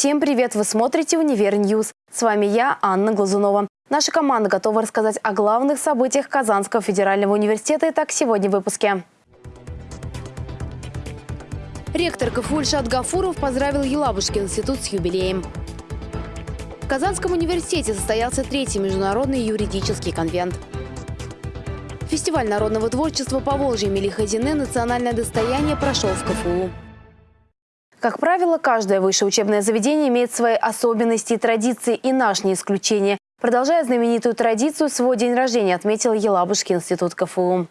Всем привет! Вы смотрите «Универ Ньюс». С вами я, Анна Глазунова. Наша команда готова рассказать о главных событиях Казанского федерального университета. Итак, сегодня в выпуске. Ректор КФУ Ильшат Гафуров поздравил Елабужский институт с юбилеем. В Казанском университете состоялся третий международный юридический конвент. Фестиваль народного творчества Поволжья Мелихазины «Национальное достояние» прошел в КФУ. Как правило, каждое высшее учебное заведение имеет свои особенности и традиции, и наш не исключение. Продолжая знаменитую традицию, свой день рождения отметил Елабужский институт КФУ.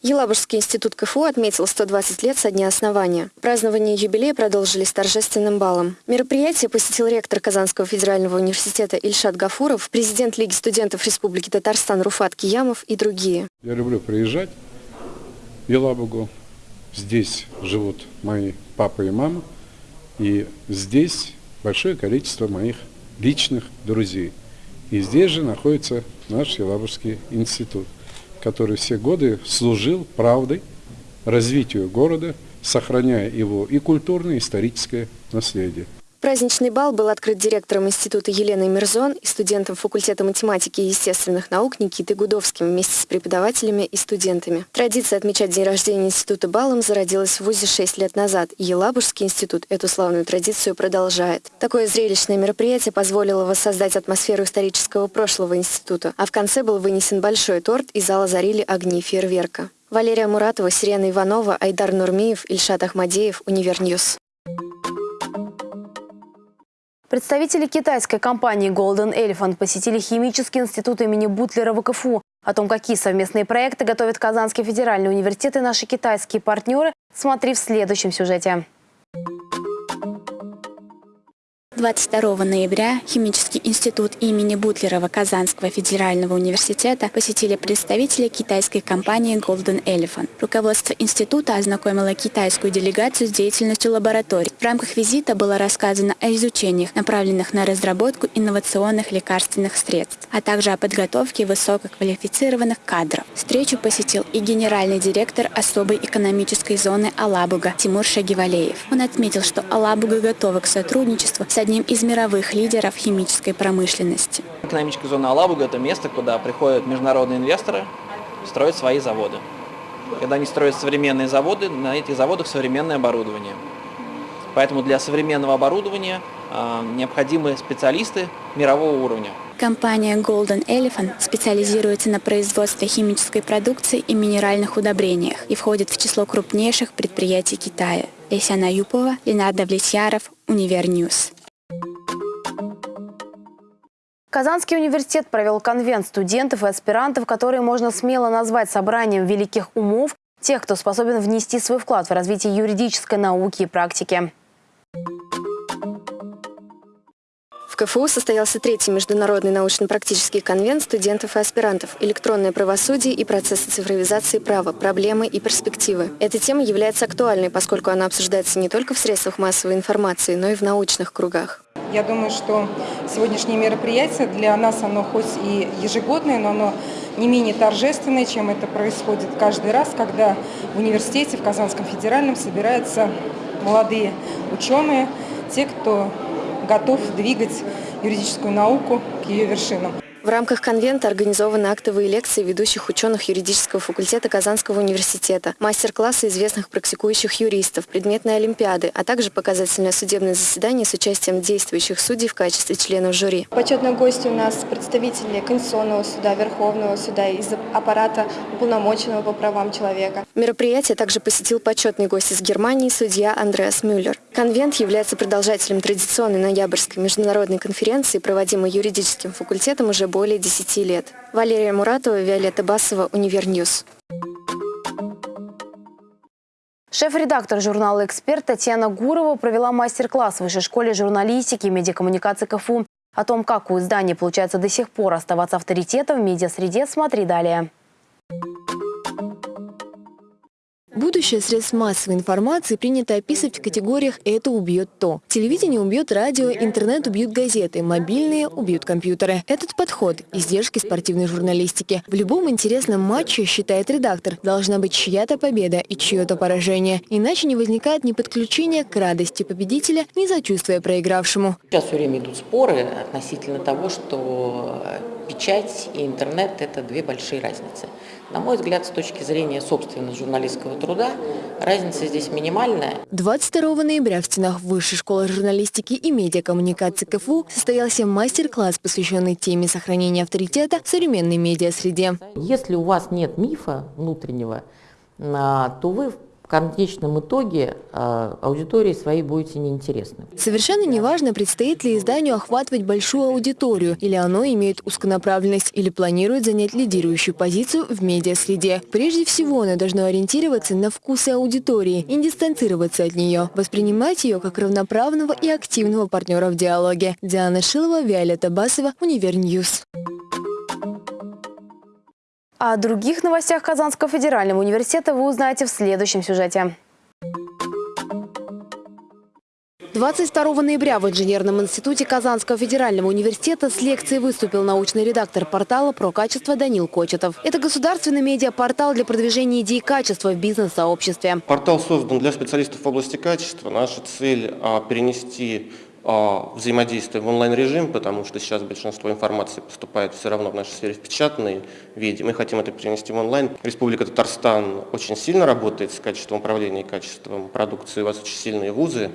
Елабужский институт КФУ отметил 120 лет со дня основания. Празднование юбилея продолжились торжественным балом. Мероприятие посетил ректор Казанского федерального университета Ильшат Гафуров, президент Лиги студентов Республики Татарстан Руфат Киямов и другие. Я люблю приезжать в Елабугу, Здесь живут мои папа и мама, и здесь большое количество моих личных друзей. И здесь же находится наш Елабужский институт, который все годы служил правдой развитию города, сохраняя его и культурное, и историческое наследие. Праздничный бал был открыт директором института Еленой Мирзон и студентом факультета математики и естественных наук Никитой Гудовским вместе с преподавателями и студентами. Традиция отмечать день рождения института балом зародилась в ВУЗе 6 лет назад, и Елабужский институт эту славную традицию продолжает. Такое зрелищное мероприятие позволило воссоздать атмосферу исторического прошлого института, а в конце был вынесен большой торт, и зал озарили огни фейерверка. Валерия Муратова, Сирена Иванова, Айдар Нурмиев, Ильшат Ахмадеев, Univer News. Представители китайской компании Golden Elephant посетили химический институт имени Бутлера в КФУ. О том, какие совместные проекты готовят Казанский федеральный университет и наши китайские партнеры, смотри в следующем сюжете. 22 ноября Химический институт имени Бутлерова Казанского федерального университета посетили представители китайской компании Golden Elephant. Руководство института ознакомило китайскую делегацию с деятельностью лабораторий. В рамках визита было рассказано о изучениях, направленных на разработку инновационных лекарственных средств, а также о подготовке высококвалифицированных кадров. Встречу посетил и генеральный директор особой экономической зоны Алабуга Тимур Шагивалеев. Он отметил, что Алабуга готова к сотрудничеству с одним из мировых лидеров химической промышленности. Экономическая зона Алабуга – это место, куда приходят международные инвесторы строят свои заводы. Когда они строят современные заводы, на этих заводах современное оборудование. Поэтому для современного оборудования э, необходимы специалисты мирового уровня. Компания Golden Elephant специализируется на производстве химической продукции и минеральных удобрениях и входит в число крупнейших предприятий Китая. Ляйсан Аюпова, Ленар Давлетьяров, Univer News. Казанский университет провел конвент студентов и аспирантов, которые можно смело назвать собранием великих умов, тех, кто способен внести свой вклад в развитие юридической науки и практики. В КФУ состоялся третий международный научно-практический конвент студентов и аспирантов «Электронное правосудие и процессы цифровизации права. Проблемы и перспективы». Эта тема является актуальной, поскольку она обсуждается не только в средствах массовой информации, но и в научных кругах. Я думаю, что сегодняшнее мероприятие для нас, оно хоть и ежегодное, но оно не менее торжественное, чем это происходит каждый раз, когда в университете, в Казанском федеральном собираются молодые ученые, те, кто готов двигать юридическую науку к ее вершинам. В рамках конвента организованы актовые лекции ведущих ученых юридического факультета Казанского университета, мастер-классы известных практикующих юристов, предметные олимпиады, а также показательное судебное заседание с участием действующих судей в качестве членов жюри. Почетные гости у нас представители Конституционного суда, Верховного суда из аппарата уполномоченного по правам человека. Мероприятие также посетил почетный гость из Германии судья Андреас Мюллер. Конвент является продолжателем традиционной ноябрьской международной конференции, проводимой юридическим факультетом уже более 10 лет. Валерия Муратова, Виолетта Басова, Univer News. Шеф-редактор журнала «Эксперт» Татьяна Гурова провела мастер-класс в Высшей школе журналистики и медиакоммуникации КФУ. О том, как у издания получается до сих пор оставаться авторитетом в медиасреде, смотри далее. Будущее средств массовой информации принято описывать в категориях «это убьет то». Телевидение убьет радио, интернет убьют газеты, мобильные убьют компьютеры. Этот подход – издержки спортивной журналистики. В любом интересном матче, считает редактор, должна быть чья-то победа и чье-то поражение. Иначе не возникает ни подключения к радости победителя, ни сочувствия проигравшему. Сейчас все время идут споры относительно того, что печать и интернет – это две большие разницы. На мой взгляд, с точки зрения собственно журналистского труда, разница здесь минимальная. 22 ноября в стенах Высшей школы журналистики и медиакоммуникации КФУ состоялся мастер-класс, посвященный теме сохранения авторитета в современной медиасреде. Если у вас нет мифа внутреннего, а, то вы в конечном итоге э, аудитории своей будете неинтересны. Совершенно неважно, предстоит ли изданию охватывать большую аудиторию, или оно имеет узконаправленность, или планирует занять лидирующую позицию в медиасреде. Прежде всего, оно должно ориентироваться на вкусы аудитории и дистанцироваться от нее, воспринимать ее как равноправного и активного партнера в диалоге. Диана Шилова, Виолетта Басова, Univer News. О других новостях Казанского федерального университета вы узнаете в следующем сюжете. 22 ноября в Инженерном институте Казанского федерального университета с лекцией выступил научный редактор портала «Про качество» Данил Кочетов. Это государственный медиапортал для продвижения идей качества в бизнес-сообществе. Портал создан для специалистов в области качества. Наша цель а, – перенести а, взаимодействие в онлайн-режим, потому что сейчас большинство информации поступает все равно в нашей сфере в печатной виде. Мы хотим это перенести в онлайн. Республика Татарстан очень сильно работает с качеством управления и качеством продукции. У вас очень сильные вузы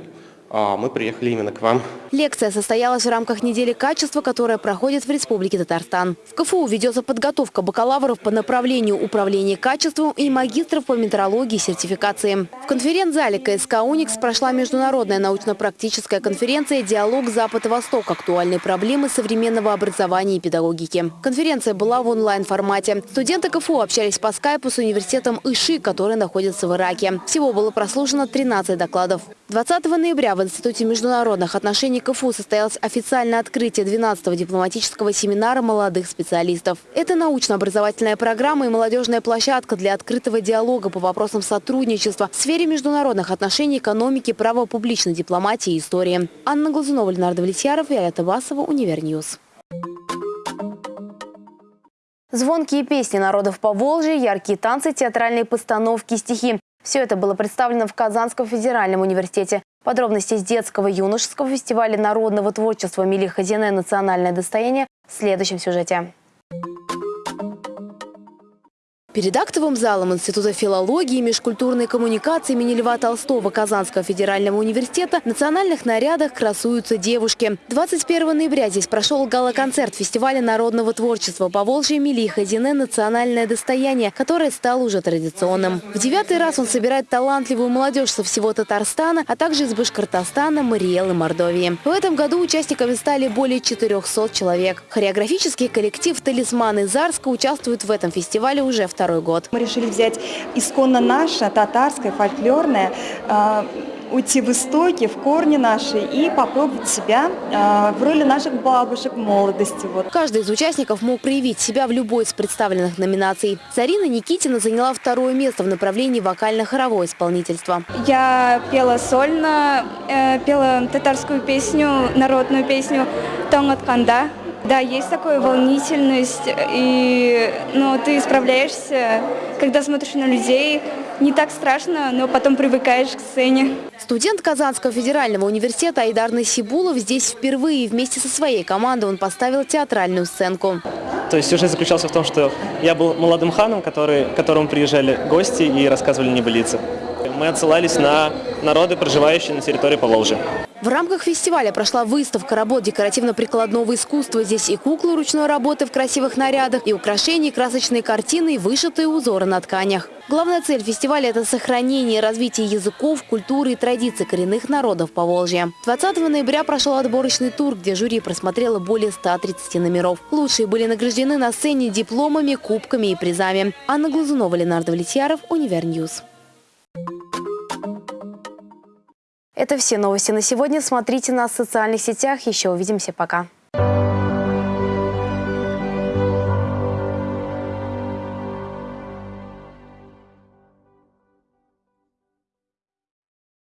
мы приехали именно к вам. Лекция состоялась в рамках недели качества, которая проходит в Республике Татарстан. В КФУ ведется подготовка бакалавров по направлению управления качеством и магистров по метрологии и сертификации. В конференц-зале КСК «Уникс» прошла международная научно-практическая конференция «Диалог Запад-Восток. Актуальные проблемы современного образования и педагогики». Конференция была в онлайн-формате. Студенты КФУ общались по скайпу с университетом Ishik, который находится в Ираке. Всего было прослушано 13 докладов. 20 ноября в Институте международных отношений КФУ состоялось официальное открытие 12-го дипломатического семинара молодых специалистов. Это научно-образовательная программа и молодежная площадка для открытого диалога по вопросам сотрудничества в сфере международных отношений, экономики, права публичной дипломатии и истории. Анна Глазунова, Ленар Давлетьяров, Виолетта Басова, Univer News. Звонкие песни народов по Волжье, яркие танцы, театральные постановки, стихи. Все это было представлено в Казанском федеральном университете. Подробности с детского юношеского фестиваля народного творчества «Мили Хазине. Национальное достояние» в следующем сюжете. Перед актовым залом Института филологии и межкультурной коммуникации имени Льва Толстого Казанского федерального университета в национальных нарядах красуются девушки. 21 ноября здесь прошел гала-концерт фестиваля народного творчества по Волжье Мили Хазине «Национальное достояние», которое стало уже традиционным. В девятый раз он собирает талантливую молодежь со всего Татарстана, а также из Башкортостана, Мариэл и Мордовии. В этом году участниками стали более 400 человек. Хореографический коллектив «Талисманы Зарска» участвует в этом фестивале уже второй второй год. Мы решили взять исконно наше, татарское, фольклорное, э, уйти в истоки, в корни наши и попробовать себя э, в роли наших бабушек молодости. Вот. Каждый из участников мог проявить себя в любой из представленных номинаций. Зарина Никитина заняла второе место в направлении вокально-хоровое исполнительство. Я пела сольно, э, пела татарскую песню, народную песню «Тонгат Канда». Да, есть такая волнительность, и, но ты справляешься, когда смотришь на людей, не так страшно, но потом привыкаешь к сцене. Студент Казанского федерального университета Айдар Насибулов здесь впервые вместе со своей командой он поставил театральную сценку. То есть сюжет заключался в том, что я был молодым ханом, который, к которому приезжали гости и рассказывали небылицы. Мы отсылались на народы, проживающие на территории Поволжья. В рамках фестиваля прошла выставка работ декоративно-прикладного искусства. Здесь и куклы ручной работы в красивых нарядах, и украшения, красочные картины, и вышитые узоры на тканях. Главная цель фестиваля – это сохранение и развитие языков, культуры и традиций коренных народов Поволжья. 20 ноября прошел отборочный тур, где жюри просмотрело более 130 номеров. Лучшие были награждены на сцене дипломами, кубками и призами. Анна Глазунова, Ленар Давлетьяров, Univer News. Это все новости на сегодня. Смотрите нас в социальных сетях. Еще увидимся. Пока.